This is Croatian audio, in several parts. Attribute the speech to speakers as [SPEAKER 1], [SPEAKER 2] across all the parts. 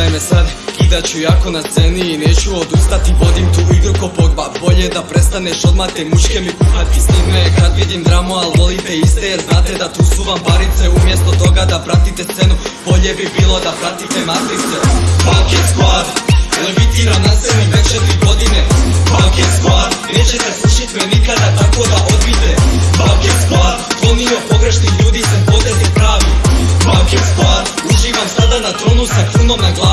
[SPEAKER 1] Gledaj me sad, kidat ću jako na sceni i neću odustati. Vodim tu igru ko Pogba, bolje da prestaneš odmah te muške mi kuhati. Snime kad vidim dramu, al volite iste jer znate da tu su vam barice Umjesto toga da pratite scenu, bolje bi bilo da pratite matrice. Bucket Squad, levitiram na sceni već četiri godine. Bucket Squad, nećete slušit me nikada tako da odbite. Bucket Squad, klonio pogrešnih ljudi sam potez je pravi. Bucket Squad, uživam sada na tronu sa krunom na glavi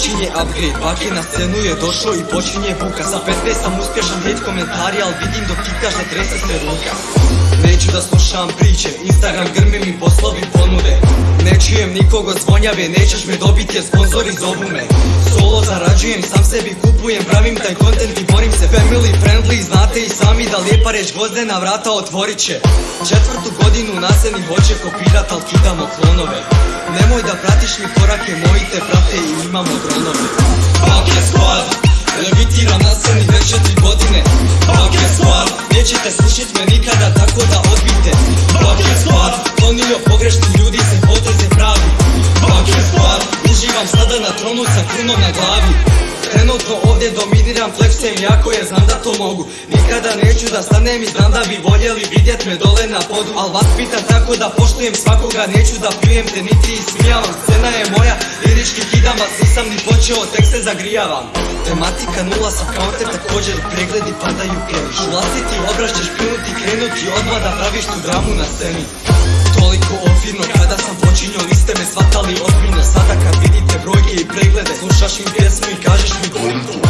[SPEAKER 1] Počinje upgrade, Bake na scenu je došao i počinje buka. Sa 15 sam uspješan hate komentari, al vidim dok kikaš da trese se ruka. Neću da slušam priče, Instagram grmi mi poslovi ponude. Ne čujem nikog od zvonjave, nećeš me dobiti jer sponzori zovu me. Solo zarađujem, sam sebi kupujem, pravim taj content i borim se. Family friendly, znate i sami da lijepa reč gvozdena vrata otvorit će. Četvrtu godinu nasedni hoće kopirat, al kidamo klonove. Nemoj da pratiš mi korake, moji te prate i imamo dronove. Bucket Squad, levitiram na sceni već četiri godine. Bucket Squad, nećete slušit me nikada tako da odbite Bucket Squad, klonio pogrešni ljudi se poteze pravi. Bucket Squad, uživam sada na tronu sa krunom na glavi ovdje dominiram, flexem jako jer znam da to mogu. Nikada neću da stanem i znam da bi voljeli vidjet me dole na podu. Al vas pitam tako da poštujem svakoga, neću da pijem te niti ismijavam. Scena je moja, lirički kidam vas, nisam ni počeo, tek se zagrijavam. Tematika nula sa counter, također pregledi padaju previš Vlastiti obraz ćeš pljunuti, krenuti odmah da praviš tu dramu na sceni. Toliko ofirno, kada sam počinio niste me shvatali ozbiljno Sada kad i preglede, slušaš im pjesmu i kažeš mi pointu